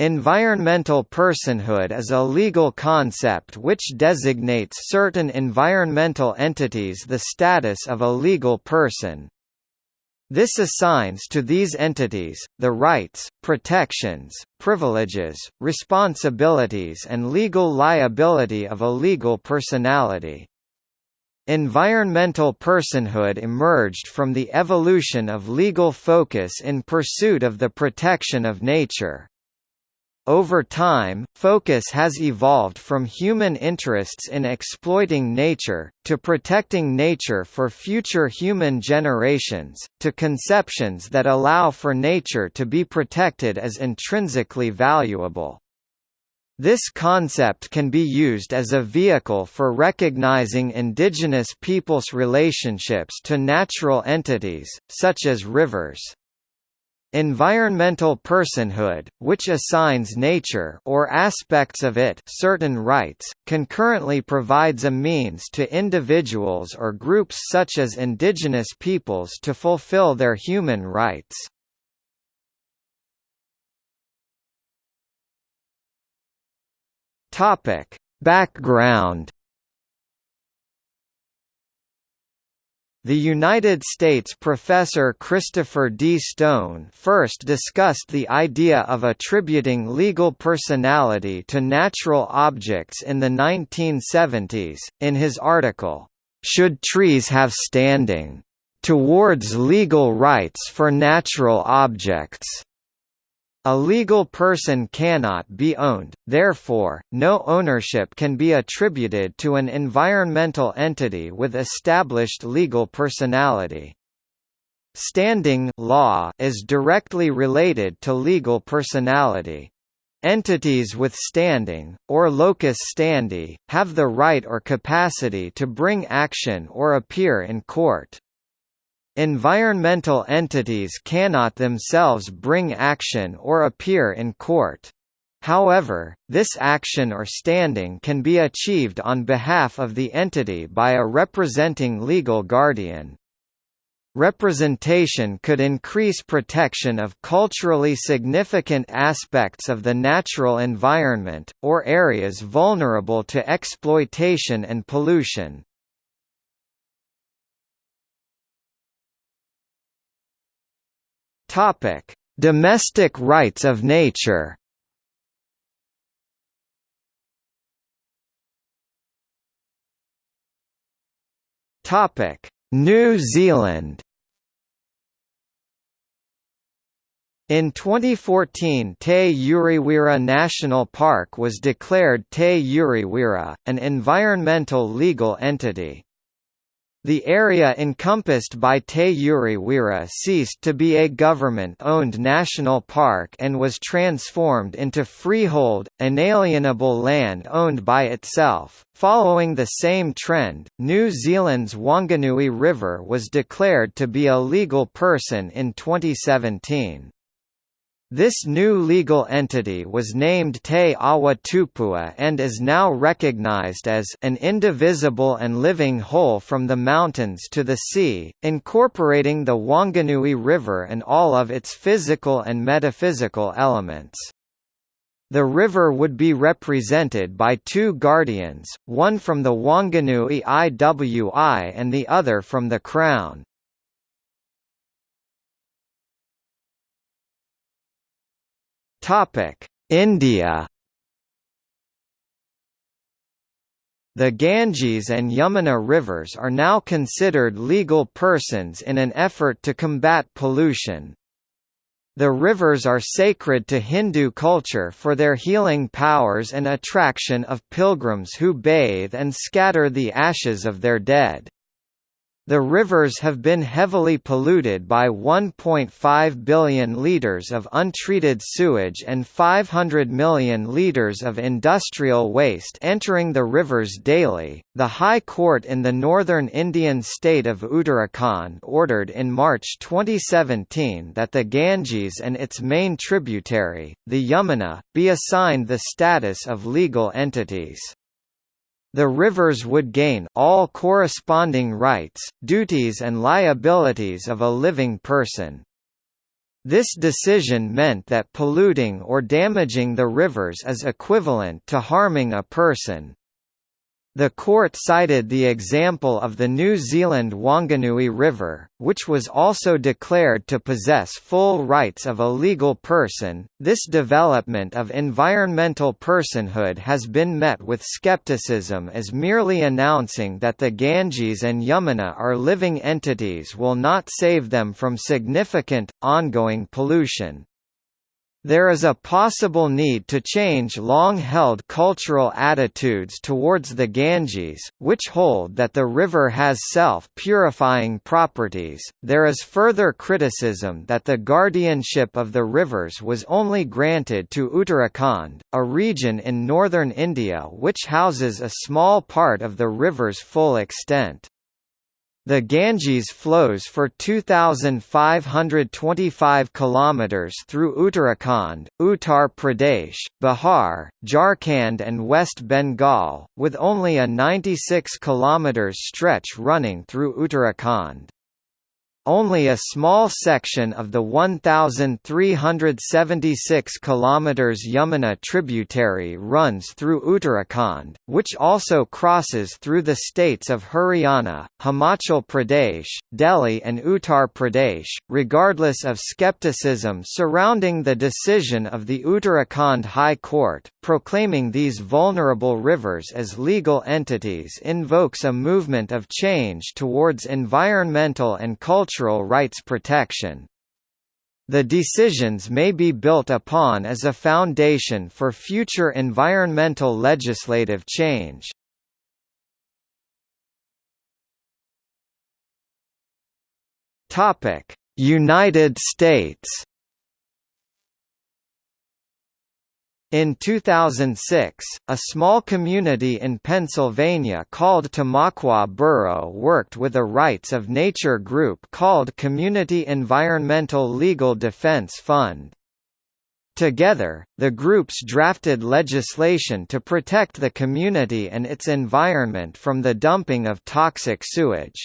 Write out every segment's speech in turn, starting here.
Environmental personhood is a legal concept which designates certain environmental entities the status of a legal person. This assigns to these entities, the rights, protections, privileges, responsibilities and legal liability of a legal personality. Environmental personhood emerged from the evolution of legal focus in pursuit of the protection of nature. Over time, focus has evolved from human interests in exploiting nature, to protecting nature for future human generations, to conceptions that allow for nature to be protected as intrinsically valuable. This concept can be used as a vehicle for recognizing indigenous peoples' relationships to natural entities, such as rivers. Environmental personhood, which assigns nature or aspects of it certain rights, concurrently provides a means to individuals or groups such as indigenous peoples to fulfill their human rights. Topic: Background The United States professor Christopher D. Stone first discussed the idea of attributing legal personality to natural objects in the 1970s, in his article, "'Should Trees Have Standing?' Towards Legal Rights for Natural Objects' A legal person cannot be owned, therefore, no ownership can be attributed to an environmental entity with established legal personality. Standing law is directly related to legal personality. Entities with standing, or locus standi, have the right or capacity to bring action or appear in court. Environmental entities cannot themselves bring action or appear in court. However, this action or standing can be achieved on behalf of the entity by a representing legal guardian. Representation could increase protection of culturally significant aspects of the natural environment, or areas vulnerable to exploitation and pollution. Topic: Domestic rights of nature. Topic: New Zealand. In 2014 Te Urewera National Park was declared Te Urewera, an environmental legal entity. The area encompassed by Te Urewera ceased to be a government-owned national park and was transformed into freehold, inalienable land owned by itself. Following the same trend, New Zealand's Wanganui River was declared to be a legal person in 2017. This new legal entity was named Te Awa Tupua and is now recognized as an indivisible and living whole from the mountains to the sea, incorporating the Wanganui River and all of its physical and metaphysical elements. The river would be represented by two guardians, one from the Wanganui IWI and the other from the Crown. Topic: India. The Ganges and Yamuna rivers are now considered legal persons in an effort to combat pollution. The rivers are sacred to Hindu culture for their healing powers and attraction of pilgrims who bathe and scatter the ashes of their dead. The rivers have been heavily polluted by 1.5 billion litres of untreated sewage and 500 million litres of industrial waste entering the rivers daily. The High Court in the northern Indian state of Uttarakhand ordered in March 2017 that the Ganges and its main tributary, the Yamuna, be assigned the status of legal entities. The rivers would gain all corresponding rights, duties and liabilities of a living person. This decision meant that polluting or damaging the rivers is equivalent to harming a person. The court cited the example of the New Zealand Wanganui River, which was also declared to possess full rights of a legal person. This development of environmental personhood has been met with skepticism as merely announcing that the Ganges and Yamuna are living entities will not save them from significant, ongoing pollution. There is a possible need to change long-held cultural attitudes towards the Ganges, which hold that the river has self-purifying properties. There is further criticism that the guardianship of the rivers was only granted to Uttarakhand, a region in northern India which houses a small part of the river's full extent. The Ganges flows for 2525 kilometers through Uttarakhand, Uttar Pradesh, Bihar, Jharkhand and West Bengal, with only a 96 kilometers stretch running through Uttarakhand. Only a small section of the 1,376 km Yamuna tributary runs through Uttarakhand, which also crosses through the states of Haryana, Himachal Pradesh, Delhi and Uttar Pradesh. Regardless of skepticism surrounding the decision of the Uttarakhand High Court, proclaiming these vulnerable rivers as legal entities invokes a movement of change towards environmental and cultural cultural rights protection. The decisions may be built upon as a foundation for future environmental legislative change. United States In 2006, a small community in Pennsylvania called Tamaqua Borough worked with a rights of nature group called Community Environmental Legal Defense Fund. Together, the groups drafted legislation to protect the community and its environment from the dumping of toxic sewage.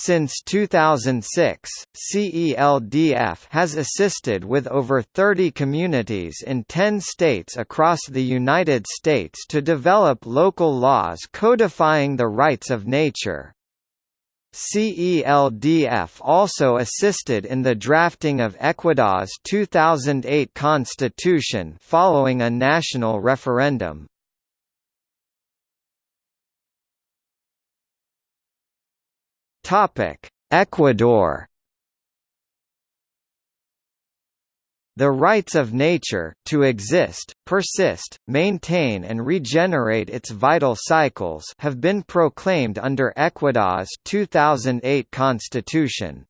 Since 2006, CELDF has assisted with over 30 communities in 10 states across the United States to develop local laws codifying the rights of nature. CELDF also assisted in the drafting of Ecuador's 2008 constitution following a national referendum. Ecuador The rights of nature, to exist, persist, maintain and regenerate its vital cycles have been proclaimed under Ecuador's 2008 constitution.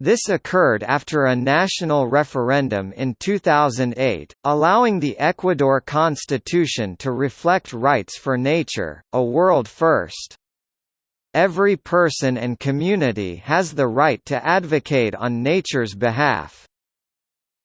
This occurred after a national referendum in 2008, allowing the Ecuador constitution to reflect rights for nature, a world first. Every person and community has the right to advocate on nature's behalf.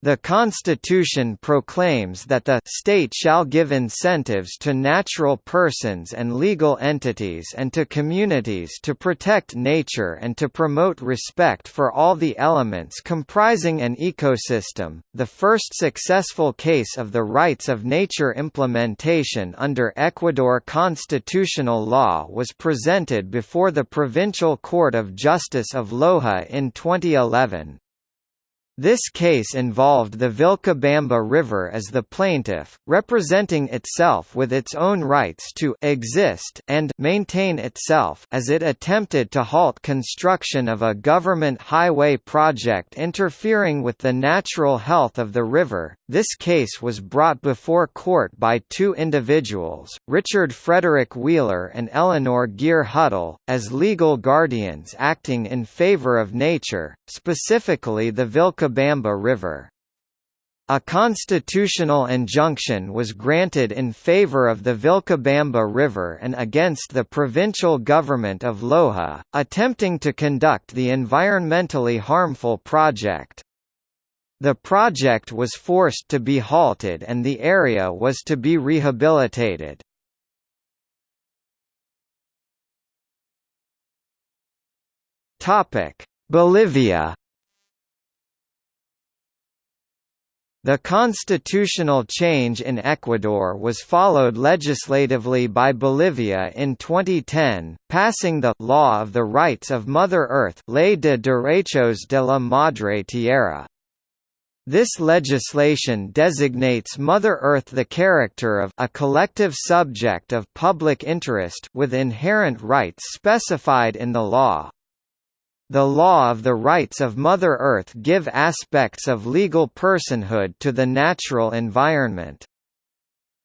The Constitution proclaims that the state shall give incentives to natural persons and legal entities and to communities to protect nature and to promote respect for all the elements comprising an ecosystem. The first successful case of the rights of nature implementation under Ecuador constitutional law was presented before the Provincial Court of Justice of Loja in 2011. This case involved the Vilcabamba River as the plaintiff, representing itself with its own rights to exist and maintain itself as it attempted to halt construction of a government highway project interfering with the natural health of the river. This case was brought before court by two individuals, Richard Frederick Wheeler and Eleanor Geer Huddle, as legal guardians acting in favor of nature, specifically the Vilcabamba River. A constitutional injunction was granted in favor of the Vilcabamba River and against the provincial government of Loja, attempting to conduct the environmentally harmful project. The project was forced to be halted and the area was to be rehabilitated. Bolivia The constitutional change in Ecuador was followed legislatively by Bolivia in 2010, passing the «Law of the Rights of Mother Earth Ley de Derechos de la Madre Tierra. This legislation designates Mother Earth the character of a collective subject of public interest with inherent rights specified in the law. The law of the rights of Mother Earth give aspects of legal personhood to the natural environment.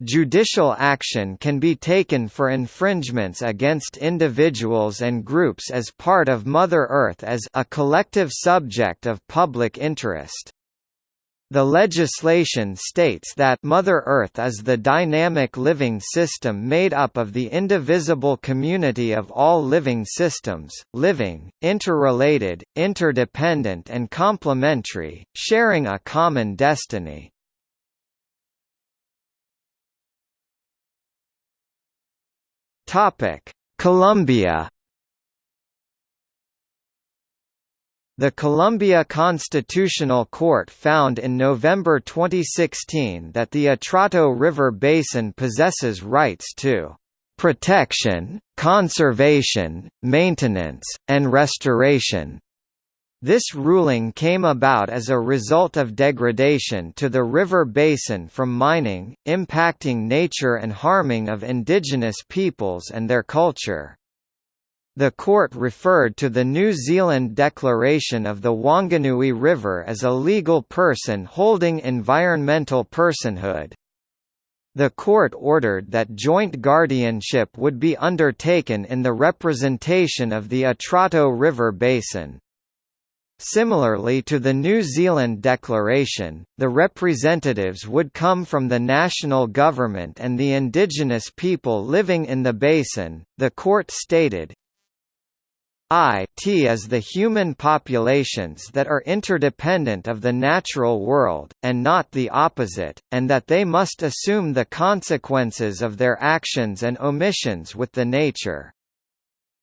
Judicial action can be taken for infringements against individuals and groups as part of Mother Earth as a collective subject of public interest. The legislation states that Mother Earth is the dynamic living system made up of the indivisible community of all living systems, living, interrelated, interdependent and complementary, sharing a common destiny. Colombia The Colombia Constitutional Court found in November 2016 that the Atrato River Basin possesses rights to protection, conservation, maintenance, and restoration. This ruling came about as a result of degradation to the river basin from mining, impacting nature and harming of indigenous peoples and their culture. The court referred to the New Zealand declaration of the Wanganui River as a legal person holding environmental personhood. The court ordered that joint guardianship would be undertaken in the representation of the Atrato River Basin. Similarly to the New Zealand Declaration, the representatives would come from the national government and the indigenous people living in the basin, the court stated, I t is the human populations that are interdependent of the natural world, and not the opposite, and that they must assume the consequences of their actions and omissions with the nature.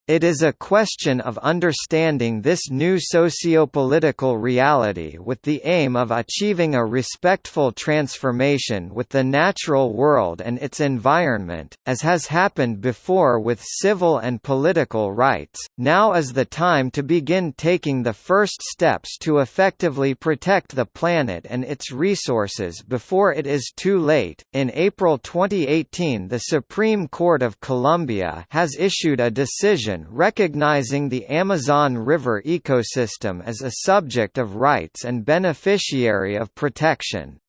It is a question of understanding this new sociopolitical reality with the aim of achieving a respectful transformation with the natural world and its environment, as has happened before with civil and political rights. Now is the time to begin taking the first steps to effectively protect the planet and its resources before it is too late. In April 2018, the Supreme Court of Colombia has issued a decision recognizing the Amazon River ecosystem as a subject of rights and beneficiary of protection.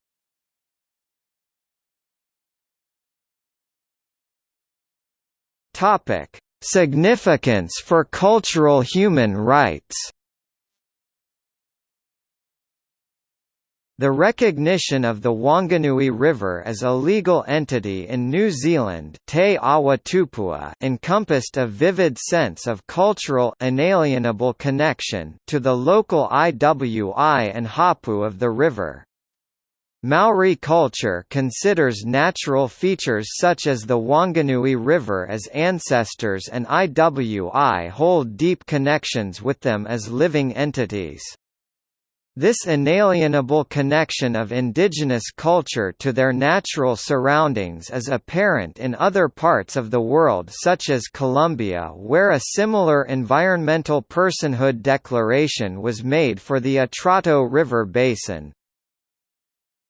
Significance for cultural human rights The recognition of the Wanganui River as a legal entity in New Zealand Te encompassed a vivid sense of cultural inalienable connection to the local Iwi and Hapu of the river. Maori culture considers natural features such as the Wanganui River as ancestors and Iwi hold deep connections with them as living entities. This inalienable connection of indigenous culture to their natural surroundings is apparent in other parts of the world such as Colombia where a similar environmental personhood declaration was made for the Atrato River Basin.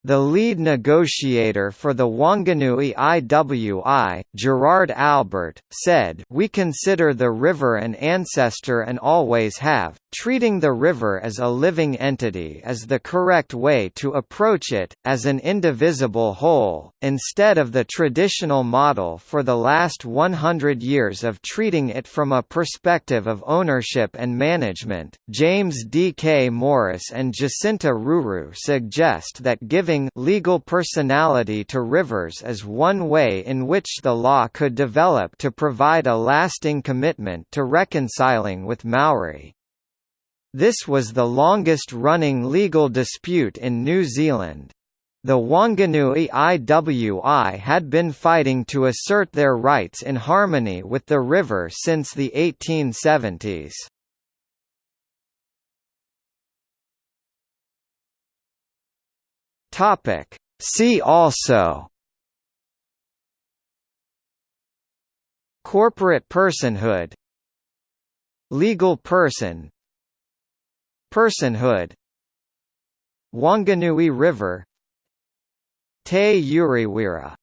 The lead negotiator for the Wanganui IWI, Gerrard Albert, said, We consider the river an ancestor and always have. Treating the river as a living entity is the correct way to approach it, as an indivisible whole, instead of the traditional model for the last 100 years of treating it from a perspective of ownership and management. James D. K. Morris and Jacinta Ruru suggest that giving legal personality to rivers is one way in which the law could develop to provide a lasting commitment to reconciling with Maori. This was the longest-running legal dispute in New Zealand. The Wanganui IWI had been fighting to assert their rights in harmony with the river since the 1870s. Topic. See also Corporate personhood Legal person Personhood Wanganui River Te Urewera